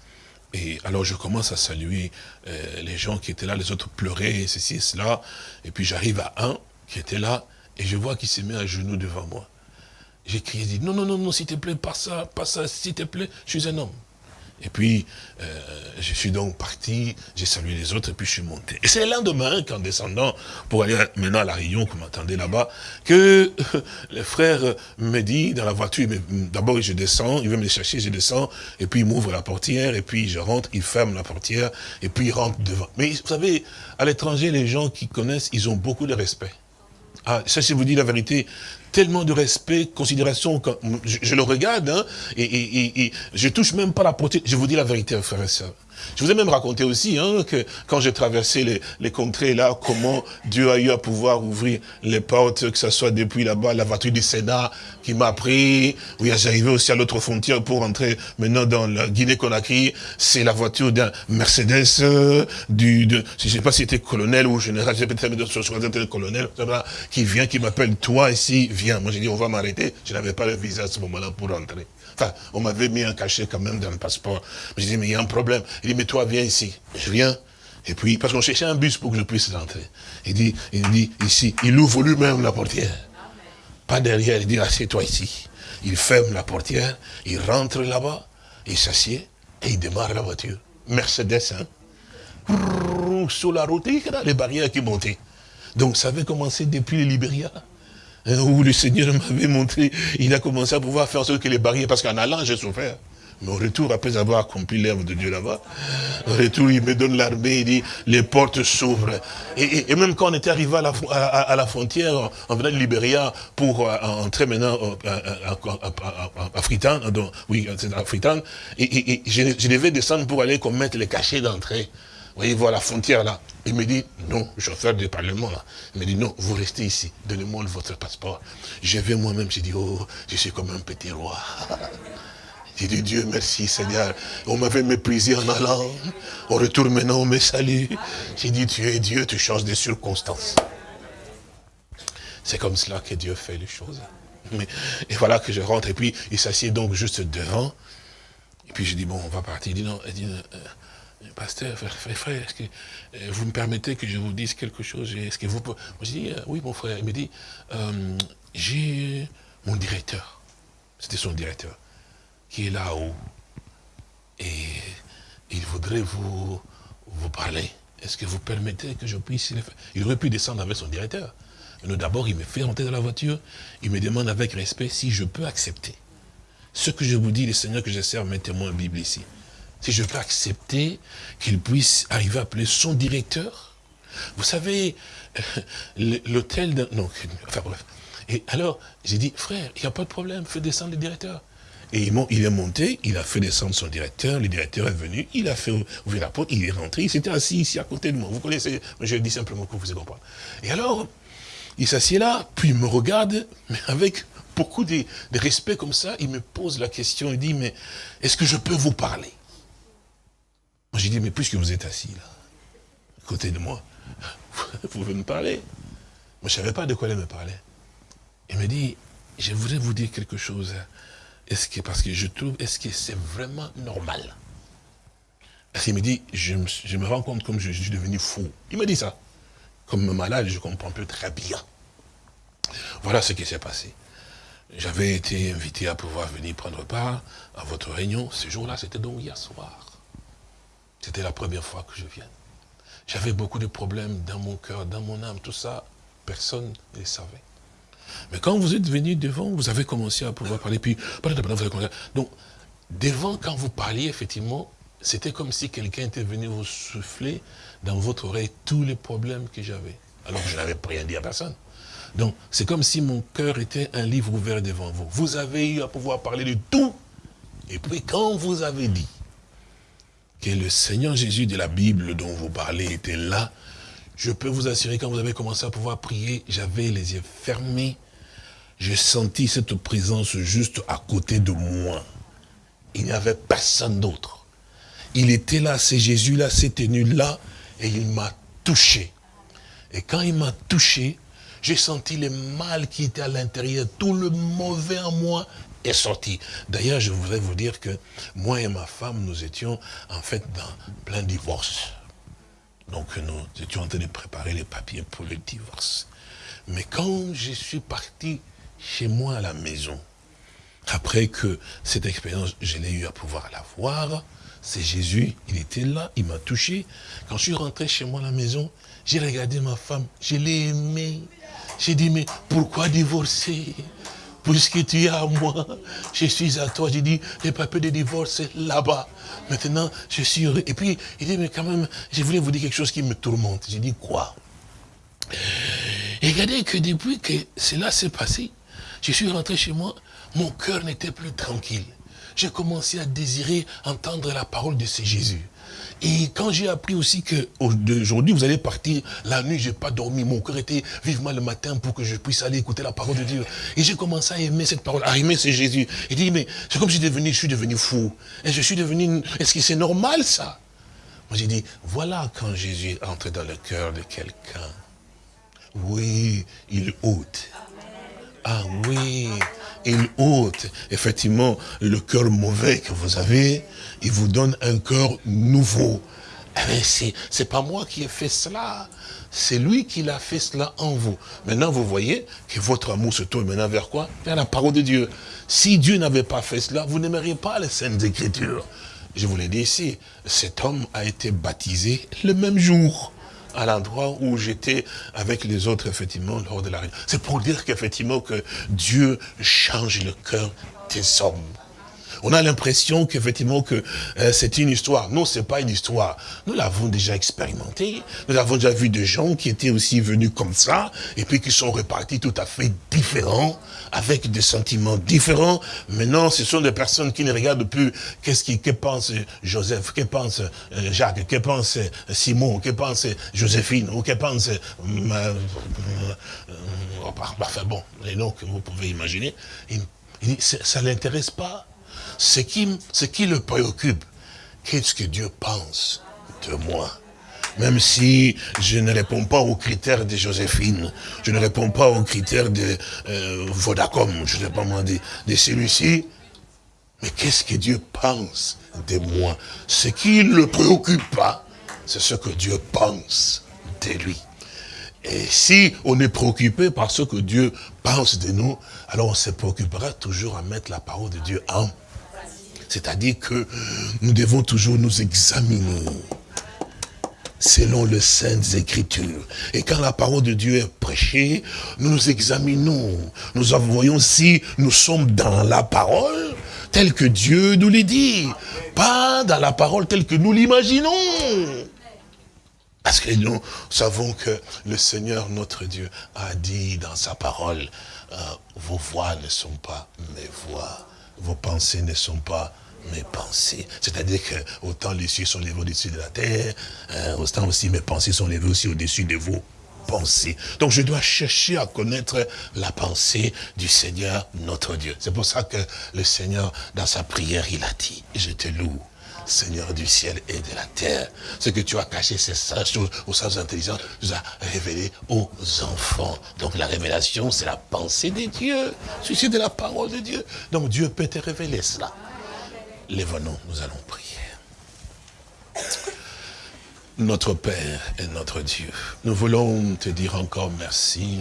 Et alors je commence à saluer euh, les gens qui étaient là, les autres pleuraient, ceci cela. Et puis j'arrive à un qui était là, et je vois qu'il s'est mis à genoux devant moi. J'ai crié, dit, non, non, non, non, s'il te plaît, pas ça, pas ça, s'il te plaît, je suis un homme. Et puis, euh, je suis donc parti, j'ai salué les autres, et puis je suis monté. Et c'est le lendemain qu'en descendant, pour aller maintenant à la Réunion, qu'on m'attendait là-bas, que [laughs] le frère me dit dans la voiture, d'abord je descends, il veut me chercher, je descends, et puis il m'ouvre la portière, et puis je rentre, il ferme la portière, et puis il rentre devant. Mais vous savez, à l'étranger, les gens qui connaissent, ils ont beaucoup de respect. Ah, ça, je vous dis la vérité, tellement de respect, considération, quand je, le regarde, hein, et, et, et, je touche même pas la portée. Je vous dis la vérité, frère et soeur. Je vous ai même raconté aussi hein, que quand j'ai traversé les, les, contrées là, comment Dieu a eu à pouvoir ouvrir les portes, que ce soit depuis là-bas, la voiture du Sénat qui m'a pris. Oui, j'arrivais aussi à l'autre frontière pour entrer maintenant dans la Guinée-Conakry. C'est la voiture d'un Mercedes, euh, du, de, je ne sais pas si c'était colonel ou général, je sais peut-être colonel, qui vient, qui m'appelle, toi ici, viens. Moi j'ai dit, on va m'arrêter. Je n'avais pas le visa à ce moment-là pour entrer. Enfin, on m'avait mis un cachet quand même dans le passeport. Je dis, mais il y a un problème. Il dit, mais toi, viens ici. Je viens. Et puis, parce qu'on cherchait un bus pour que je puisse rentrer. Il dit, il dit, ici, il ouvre lui-même la portière. Pas derrière, il dit, assieds-toi ici. Il ferme la portière, il rentre là-bas, il s'assied, et il démarre la voiture. Mercedes, hein. Sur la route, les barrières qui montaient. Donc, ça avait commencé depuis le Libéria. Hein, où le Seigneur m'avait montré, il a commencé à pouvoir faire sorte que les barrières, parce qu'en allant, j'ai souffert. Mais au retour, après avoir accompli l'œuvre de Dieu là-bas, au retour, il me donne l'armée, il dit, les portes s'ouvrent. Et, même quand on était arrivé à la, frontière, en venant de Libéria, pour euh, entrer maintenant à, Fritan, oui, c'est à et, je, je, devais descendre pour aller commettre les cachets d'entrée. Voyez, voir la frontière là. Il me dit, non, chauffeur du Parlement là. Il me dit, non, vous restez ici. Donnez-moi votre passeport. Je vais moi-même, j'ai dit, oh, je suis comme un petit roi. [laughs] J'ai dit, Dieu merci Seigneur. On m'avait méprisé en allant. On retourne maintenant, on me salue. J'ai dit, tu es Dieu, tu changes des circonstances. C'est comme cela que Dieu fait les choses. Mais, et voilà que je rentre, et puis il s'assied donc juste devant. Et puis je dis, bon, on va partir. Il dit, non, il dit, euh, pasteur, frère, frère est-ce que euh, vous me permettez que je vous dise quelque chose? Est-ce que vous pouvez... Moi, je dis, euh, oui, mon frère. Il me dit, euh, j'ai mon directeur. C'était son directeur. Qui est là-haut. Et il voudrait vous, vous parler. Est-ce que vous permettez que je puisse le faire? Il aurait pu descendre avec son directeur. D'abord, il me fait rentrer dans la voiture. Il me demande avec respect si je peux accepter. Ce que je vous dis, le Seigneur que je sers, mettez-moi une Bible ici. Si je peux accepter qu'il puisse arriver à appeler son directeur. Vous savez, l'hôtel... Non, enfin bref. Et alors, j'ai dit, frère, il n'y a pas de problème, fais descendre le directeur. Et il est monté, il a fait descendre son directeur, le directeur est venu, il a fait ouvrir la porte, il est rentré, il s'était assis ici à côté de moi. Vous connaissez, je dis simplement que vous allez comprendre. Et alors, il s'assied là, puis il me regarde, mais avec beaucoup de, de, respect comme ça, il me pose la question, il dit, mais est-ce que je peux vous parler? J'ai dit, mais puisque vous êtes assis là, à côté de moi, [laughs] vous pouvez me parler. Moi je ne savais pas de quoi il me parlait. Il me dit, je voudrais vous dire quelque chose. Est-ce que, parce que je trouve, est-ce que c'est vraiment normal? Parce qu'il me dit, je me, je me, rends compte comme je, je, suis devenu fou. Il me dit ça. Comme malade, je comprends plus très bien. Voilà ce qui s'est passé. J'avais été invité à pouvoir venir prendre part à votre réunion. Ce jour-là, c'était donc hier soir. C'était la première fois que je viens. J'avais beaucoup de problèmes dans mon cœur, dans mon âme, tout ça. Personne ne les savait. Mais quand vous êtes venu devant, vous avez commencé à pouvoir parler, puis donc devant, quand vous parliez, effectivement, c'était comme si quelqu'un était venu vous souffler dans votre oreille tous les problèmes que j'avais. Alors que je n'avais rien dit à personne. Donc, c'est comme si mon cœur était un livre ouvert devant vous. Vous avez eu à pouvoir parler de tout. Et puis, quand vous avez dit que le Seigneur Jésus de la Bible dont vous parlez était là, je peux vous assurer, quand vous avez commencé à pouvoir prier, j'avais les yeux fermés. J'ai senti cette présence juste à côté de moi. Il n'y avait personne d'autre. Il était là, c'est Jésus là, c'est tenu là, et il m'a touché. Et quand il m'a touché, j'ai senti le mal qui était à l'intérieur, tout le mauvais en moi sorti. D'ailleurs, je voudrais vous dire que moi et ma femme, nous étions en fait dans plein divorce. Donc nous étions en train de préparer les papiers pour le divorce. Mais quand je suis parti chez moi à la maison, après que cette expérience, je l'ai eu à pouvoir la voir, c'est Jésus, il était là, il m'a touché. Quand je suis rentré chez moi à la maison, j'ai regardé ma femme, je l'ai aimée. J'ai dit, mais pourquoi divorcer? Puisque tu es à moi, je suis à toi. J'ai dit, les papiers de divorce, c'est là-bas. Maintenant, je suis heureux. Et puis, il dit, mais quand même, je voulais vous dire quelque chose qui me tourmente. J'ai dit, quoi? Et regardez que depuis que cela s'est passé, je suis rentré chez moi, mon cœur n'était plus tranquille. J'ai commencé à désirer entendre la parole de ce Jésus. Et quand j'ai appris aussi que aujourd'hui vous allez partir, la nuit j'ai pas dormi, mon cœur était vivement le matin pour que je puisse aller écouter la parole de Dieu. Et j'ai commencé à aimer cette parole, à aimer ce Jésus. Et dit mais c'est comme si je, devenu, je suis devenu fou. Et je suis devenu, est-ce que c'est normal ça? Moi j'ai dit, voilà quand Jésus entre dans le cœur de quelqu'un. Oui, il ôte. Ah oui, il ôte effectivement le cœur mauvais que vous avez, il vous donne un cœur nouveau. Eh c'est pas moi qui ai fait cela, c'est lui qui l'a fait cela en vous. Maintenant, vous voyez que votre amour se tourne maintenant vers quoi? Vers la parole de Dieu. Si Dieu n'avait pas fait cela, vous n'aimeriez pas les Saintes Écritures. Je vous l'ai dit ici, cet homme a été baptisé le même jour à l'endroit où j'étais avec les autres, effectivement, lors de la réunion. C'est pour dire qu'effectivement, que Dieu change le cœur des hommes. On a l'impression qu'effectivement que euh, c'est une histoire. Non, c'est pas une histoire. Nous l'avons déjà expérimenté. Nous avons déjà vu des gens qui étaient aussi venus comme ça et puis qui sont repartis tout à fait différents, avec des sentiments différents. Maintenant, ce sont des personnes qui ne regardent plus qu'est-ce que pense Joseph, que pense euh, Jacques, que pense Simon, que pense Joséphine, ou que pense... Euh, enfin bon, les noms que vous pouvez imaginer. ça ne l'intéresse pas ce qui, le préoccupe, qu'est-ce que Dieu pense de moi? Même si je ne réponds pas aux critères de Joséphine, je ne réponds pas aux critères de euh, Vodacom, je ne sais pas moi, de, de celui-ci, Mais qu'est-ce que Dieu pense de moi? Ce qui ne le préoccupe pas, c'est ce que Dieu pense de lui. Et si on est préoccupé par ce que Dieu pense de nous, alors on se préoccupera toujours à mettre la parole de Dieu en. C'est-à-dire que nous devons toujours nous examiner selon les saintes écritures. Et quand la parole de Dieu est prêchée, nous nous examinons. Nous voyons si nous sommes dans la parole telle que Dieu nous l'a dit. Pas dans la parole telle que nous l'imaginons. Parce que nous savons que le Seigneur, notre Dieu, a dit dans sa parole, euh, vos voix ne sont pas mes voix, vos pensées ne sont pas mes pensées. C'est-à-dire que autant les cieux sont levés au-dessus de la terre, euh, autant aussi mes pensées sont levées aussi au-dessus de vos pensées. Donc je dois chercher à connaître la pensée du Seigneur, notre Dieu. C'est pour ça que le Seigneur, dans sa prière, il a dit, je te loue Seigneur du ciel et de la terre. Ce que tu as caché, ces choses aux sages intelligents, tu as révélé aux enfants. Donc la révélation, c'est la pensée de Dieu. Ceci de la parole de Dieu. Donc Dieu peut te révéler cela. Lève-nous, nous allons prier. Notre Père et notre Dieu, nous voulons te dire encore merci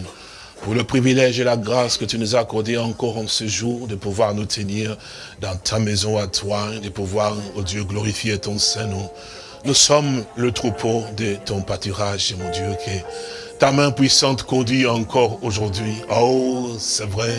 pour le privilège et la grâce que tu nous as accordé encore en ce jour, de pouvoir nous tenir dans ta maison à toi, de pouvoir, oh Dieu, glorifier ton Saint-Nom. Nous sommes le troupeau de ton pâturage, mon Dieu, que ta main puissante conduit encore aujourd'hui. Oh, c'est vrai,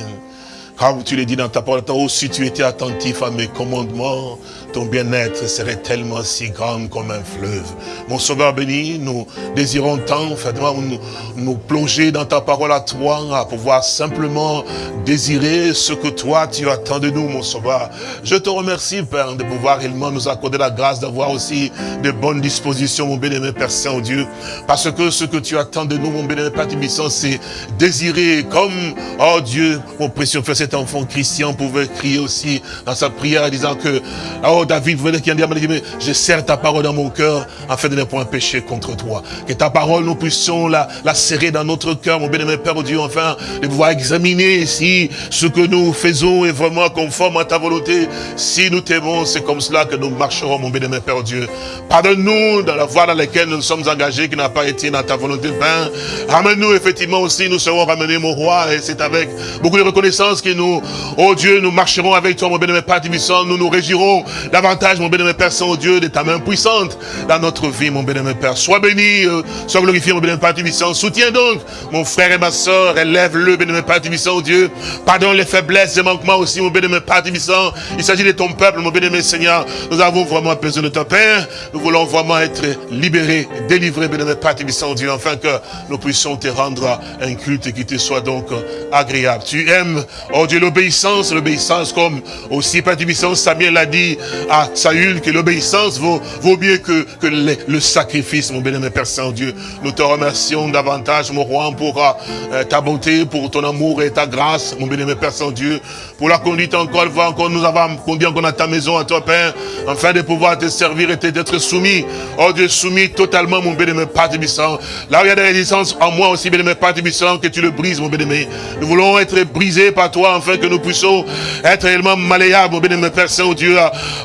comme tu l'as dit dans ta parole, oh, si tu étais attentif à mes commandements, ton bien-être serait tellement si grand comme un fleuve. Mon sauveur béni, nous désirons tant, faites-moi nous, nous plonger dans ta parole à toi, à pouvoir simplement désirer ce que toi tu attends de nous, mon sauveur. Je te remercie, Père, de pouvoir réellement nous accorder la grâce d'avoir aussi de bonnes dispositions, mon bénémoine Père Saint-Dieu. Parce que ce que tu attends de nous, mon bénémoine Père Tibissant, c'est désirer comme, oh Dieu, mon précieux Frère, cet enfant Christian pouvait crier aussi dans sa prière disant que, oh David venait qui a dit, mais je serre ta parole dans mon cœur afin de ne point pécher contre toi. Que ta parole, nous puissions la, la serrer dans notre cœur, mon bien-aimé Père Dieu, enfin, de pouvoir examiner si ce que nous faisons est vraiment conforme à ta volonté. Si nous t'aimons, c'est comme cela que nous marcherons, mon bien-aimé Père Dieu. Pardonne-nous dans la voie dans laquelle nous sommes engagés, qui n'a pas été dans ta volonté. Ben, ramène-nous effectivement aussi, nous serons ramenés, mon roi, et c'est avec beaucoup de reconnaissance que nous, oh Dieu, nous marcherons avec toi, mon bien-aimé Père nous nous régirons davantage, mon bénémoine Père Saint-Dieu, de ta main puissante dans notre vie, mon bénémoine Père. Sois béni, euh, sois glorifié, mon bénémoine Père Tibissant. Soutiens donc mon frère et ma soeur, élève-le, bénémoine Père Tibissant, Dieu. Pardonne les faiblesses et manquements aussi, mon bénémoine Père Tibissant. Il s'agit de ton peuple, mon bénémoine Seigneur. Nous avons vraiment besoin de ton Père. Nous voulons vraiment être libérés, délivrés, bénémoine Père Tibissant, Dieu, afin que nous puissions te rendre un culte qui te soit donc agréable. Tu aimes, oh Dieu, l'obéissance, l'obéissance comme aussi Père Tibissant, Samuel l'a dit, à Saül que l'obéissance vaut, vaut mieux que, que le, sacrifice, mon bénémoine Père Saint-Dieu. Nous te remercions davantage, mon roi, pour euh, ta bonté, pour ton amour et ta grâce, mon bénémoine Père Saint-Dieu, pour la conduite encore une fois, encore nous avons conduit encore à ta maison, à toi, Père, afin de pouvoir te servir et d'être soumis. Oh Dieu, soumis totalement, mon bénémoine Père Tibissant. Là où il y a des résistances en moi aussi, bénémoine Père Tibissant, que tu le brises, mon bénémoine. Nous voulons être brisés par toi, afin que nous puissions être réellement malléables, mon bénémoine Père Saint-Dieu,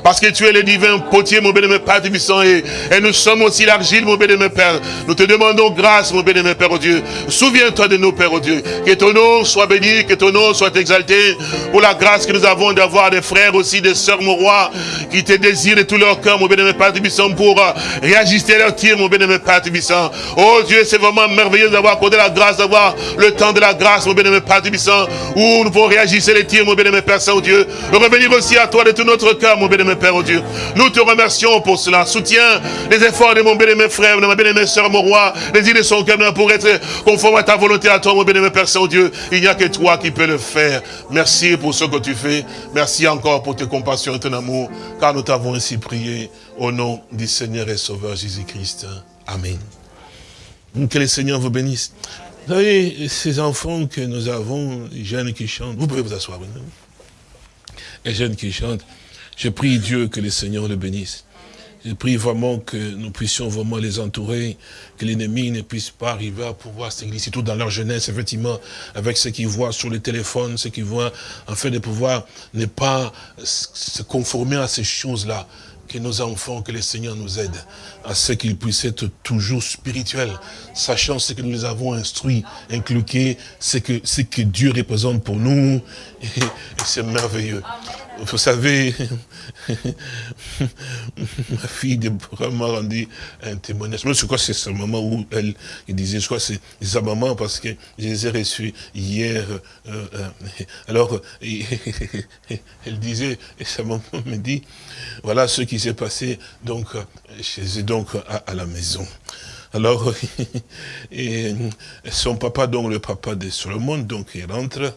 parce que tu es le divin potier, mon bénémoine Père Tibissant, et, et nous sommes aussi l'argile, mon bénémoine Père. Nous te demandons grâce, mon bénémoine Père, au Dieu. Souviens-toi de nous, Père, au Dieu. Que ton nom soit béni, que ton nom soit exalté, pour la grâce que nous avons d'avoir des frères aussi, des sœurs, mon roi, qui te désirent de tout leur cœur, mon bénémoine Père Tibissant, pour euh, réajuster leur tir, mon bénémoine Père Tibissant. Oh Dieu, c'est vraiment merveilleux d'avoir accordé la grâce, d'avoir le temps de la grâce, mon bénémoine Père Tibissant, où nous pouvons réajuster les tirs, mon bénémoine Père Saint-Dieu. Revenir aussi à toi de tout notre cœur, mon Père, oh Dieu. Nous te remercions pour cela. Soutiens les efforts de mon bien-aimé frère, de ma bien-aimée soeur, mon roi. Les idées sont comme pour être conforme à ta volonté, à toi, mon bien-aimé Père Saint-Dieu. Il n'y a que toi qui peux le faire. Merci pour ce que tu fais. Merci encore pour tes compassions et ton amour, car nous t'avons ainsi prié au nom du Seigneur et Sauveur Jésus-Christ. Amen. Que le Seigneur vous bénisse. Vous savez, ces enfants que nous avons, les jeunes qui chantent, vous pouvez vous asseoir. Les jeunes qui chantent, je prie Dieu que le Seigneur le bénisse. Je prie vraiment que nous puissions vraiment les entourer, que l'ennemi ne puisse pas arriver à pouvoir s'égliser, surtout dans leur jeunesse, effectivement, avec ce qu'ils voient sur le téléphone, ce qu'ils voient, en fait, de pouvoir ne pas se conformer à ces choses-là que nos enfants, que le Seigneur nous aide à ce qu'ils puissent être toujours spirituels, sachant ce que nous les avons instruits, inculqués, ce que, ce que Dieu représente pour nous, [laughs] et, c'est merveilleux. Vous savez, [laughs] ma fille m'a rendu un témoignage. Je crois que c'est ce moment où elle, disait, je crois que c'est sa maman, parce que je les ai reçus hier. Euh, euh, alors, [laughs] elle disait, et sa maman me dit, voilà ce qui s'est passé donc chez eux, donc à, la maison. Alors, [laughs] son papa, donc le papa de Solomon, donc il rentre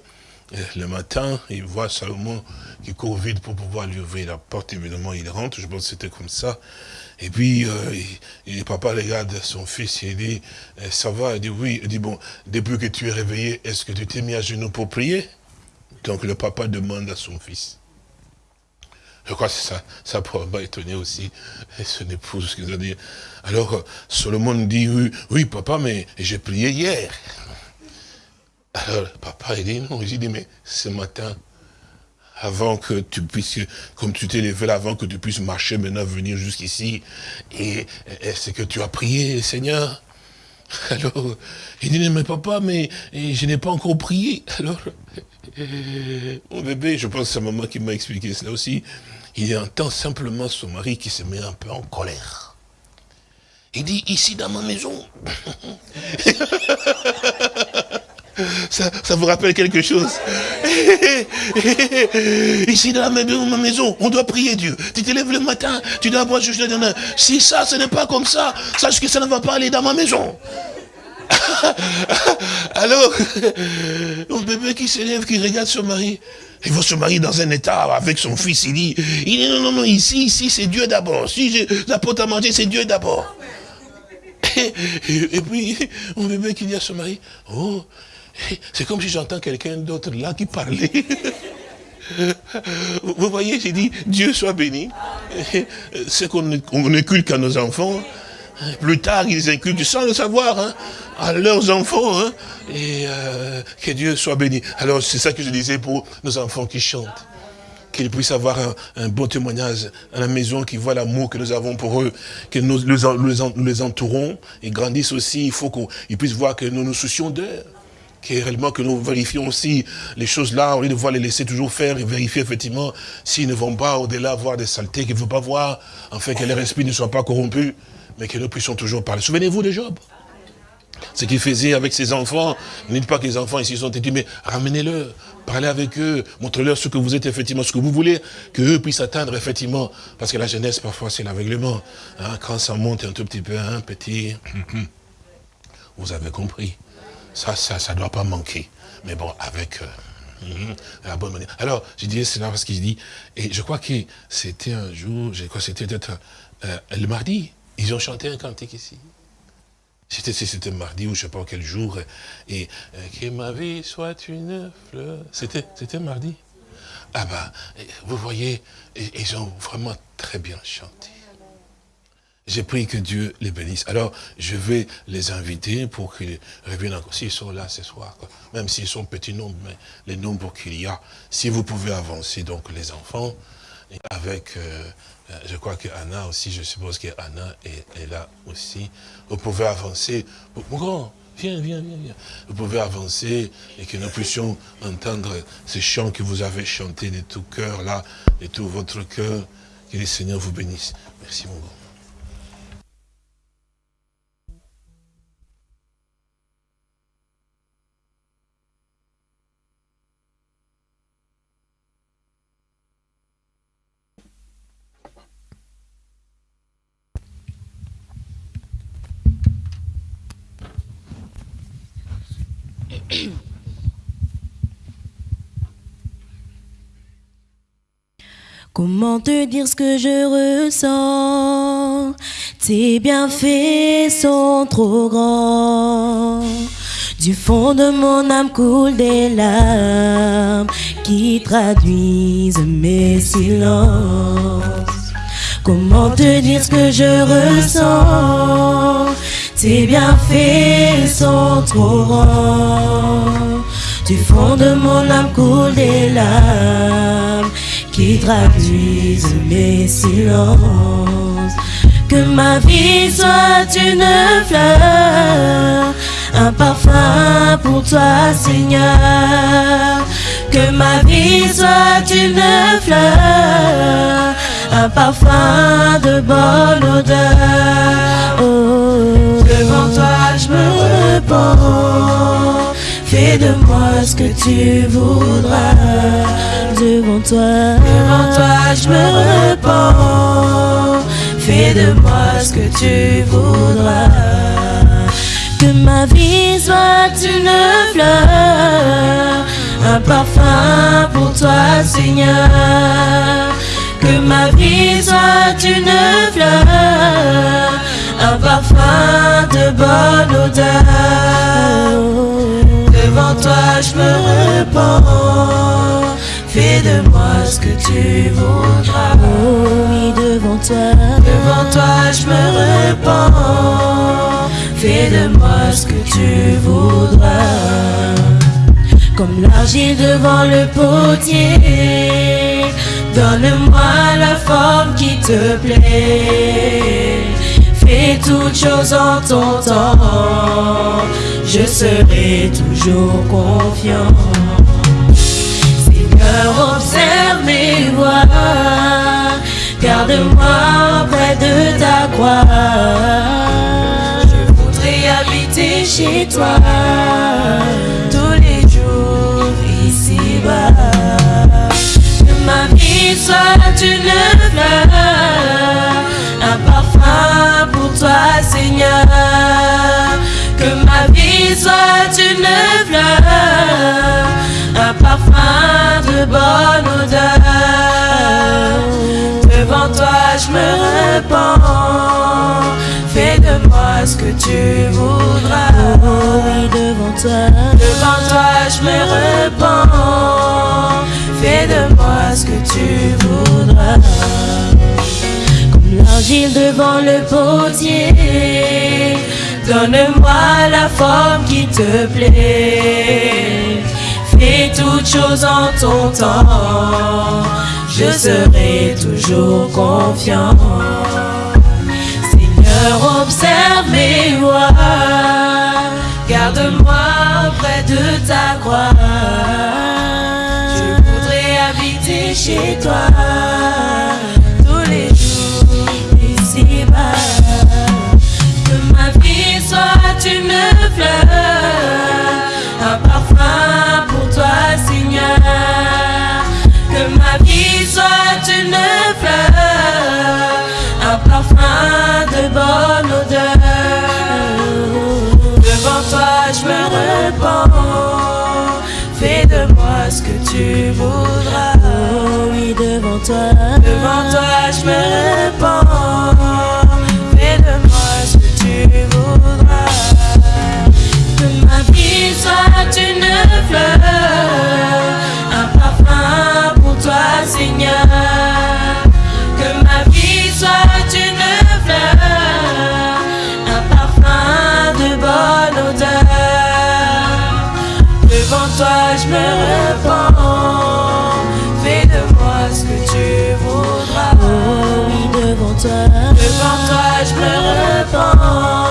le matin, il voit Salomon qui court vite pour pouvoir lui ouvrir la porte. Évidemment, il rentre, je pense que c'était comme ça. Et puis, euh, papa regarde son fils et il dit, eh, ça va? Il dit, oui. Il dit, bon, depuis que tu es réveillé, est-ce que tu t'es mis à genoux pour prier? Donc le papa demande à son fils. Je crois que ça, ça pourrait étonner aussi son épouse. Alors, euh, Solomon dit, oui papa, mais j'ai prié hier. Alors, papa, il dit, non, il dit, mais ce matin, avant que tu puisses, comme tu t'es levé là, avant que tu puisses marcher maintenant, venir jusqu'ici, et, est-ce que tu as prié, Seigneur Alors, il dit, mais papa, mais je n'ai pas encore prié. Alors, [laughs] mon bébé, je pense que c'est maman qui m'a expliqué cela aussi, il entend simplement son mari qui se met un peu en colère. Il dit, ici dans ma maison. [laughs] Ça, vous rappelle quelque chose? [laughs] Ici dans ma maison, on doit prier Dieu. Tu te lèves le matin, tu dois boire juste Si ça, ce n'est pas comme ça, sache que ça ne va pas aller dans ma maison. [laughs] Alors, [laughs] mon bébé qui s'élève, qui regarde son mari, il voit son mari dans un état avec son fils, il dit, il dit non, non, non, ici, ici, c'est Dieu d'abord. Si j'apporte à manger, c'est Dieu d'abord. Et, et, puis, mon bébé qui dit à son mari, oh, c'est comme si j'entends quelqu'un d'autre là qui parlait. [laughs] Vous voyez, j'ai dit, Dieu soit béni. [laughs] C'est qu'on inculque à nos enfants. Plus tard, ils inculquent sans le savoir hein, à leurs enfants. Hein, et euh, que Dieu soit béni. Alors, c'est ça que je disais pour nos enfants qui chantent. Qu'ils puissent avoir un, bon témoignage à la maison, qu'ils voient l'amour que nous avons pour eux, que nous, les entourons et grandissent aussi. Il faut qu'ils puissent voir que nous nous soucions d'eux réellement que nous vérifions aussi les choses là, au lieu de voir les laisser toujours faire et vérifier effectivement s'ils ne vont pas au-delà voir des saletés qu'ils ne veulent pas voir, fait que leur esprit ne soit pas corrompu, mais que nous puissions toujours parler. Souvenez-vous de Job ce qu'il faisait avec ses enfants, ne dites pas que les enfants ici sont têtus, mais ramenez-le, parlez avec eux, montrez-leur ce que vous êtes effectivement, ce que vous voulez, qu'eux puissent atteindre effectivement, parce que la jeunesse parfois c'est l'aveuglement, hein, quand ça monte un tout petit peu, un petit, [clears throat] vous avez compris. Ça, ça ne doit pas manquer. Mais bon, avec euh, mhm, la bonne manière. Alors, je disais cela parce qu'il dit, et je crois que c'était un jour, je crois que c'était peut-être euh, le mardi, ils ont chanté un cantique ici. C'était c'était mardi ou je ne sais pas quel jour. Et euh, que ma vie soit une fleur. C'était mardi. Ah ben, vous voyez, ils ont vraiment très bien chanté. J'ai pris que Dieu les bénisse. Alors, je vais les inviter pour qu'ils reviennent encore. S'ils sont là ce soir, même s'ils sont petits nombres, mais les nombres qu'il y a, si vous pouvez avancer, donc les enfants, avec, euh, euh, je crois que Anna aussi, je suppose que Anna est, là aussi. Vous pouvez avancer. Mon grand, viens, viens, viens, viens. Vous pouvez avancer et que nous puissions entendre ces chants que vous avez chantés de tout cœur, là, de tout votre cœur. Que le Seigneur vous bénisse. Merci, mon grand. [coughs] Comment te dire ce que je ressens? Tes bienfaits sont trop grands. Du fond de mon âme coule des larmes qui traduisent mes silences. Comment te dire ce que je ressens? Tes bienfaits sont trop grands. Du fond de mon âme coule des larmes qui traduisent mes silences. Que ma vie soit une fleur, un parfum pour toi, Seigneur. Que ma vie soit une fleur, un parfum de bonne odeur. Oh, devant toi, je me repens. Fais de moi ce que tu voudras. Devant toi, devant toi, je me repens. Fais de moi ce que tu voudras. Que ma vie soit une fleur, un parfum pour toi, Seigneur. Que ma vie soit une fleur, un parfum de bonne odeur. Devant toi, je me repens. Fais de moi ce que tu voudras. Oui, devant toi. Devant toi, je me repens. Fais de moi ce que tu voudras. Comme l'argile devant le potier. Donne-moi la forme qui te plaît. Fais toutes choses en ton temps. Je serai toujours confiant. Seigneur, observe mes voies. Garde-moi près de ta croix. Je voudrais habiter chez toi tous les jours ici-bas. Que ma vie soit une soit une fleur, un parfum de bonne odeur. Devant toi, je me repens. Fais de moi ce que tu voudras. Oh oui, devant toi. Devant toi, je me repens. Fais de moi ce que tu voudras. Comme l'argile devant le potier. Donne-moi la forme qui te plaît. Fais toutes choses en ton temps. Je serai toujours confiant. Seigneur, observe mes voies. Garde-moi près de ta croix. Je voudrais habiter chez toi ma vie soit une fleur, un parfum de bonne odeur. Devant toi, je me repens. Fais de moi ce que tu voudras. Oh oui, devant toi. Devant toi, je me repens. Repens.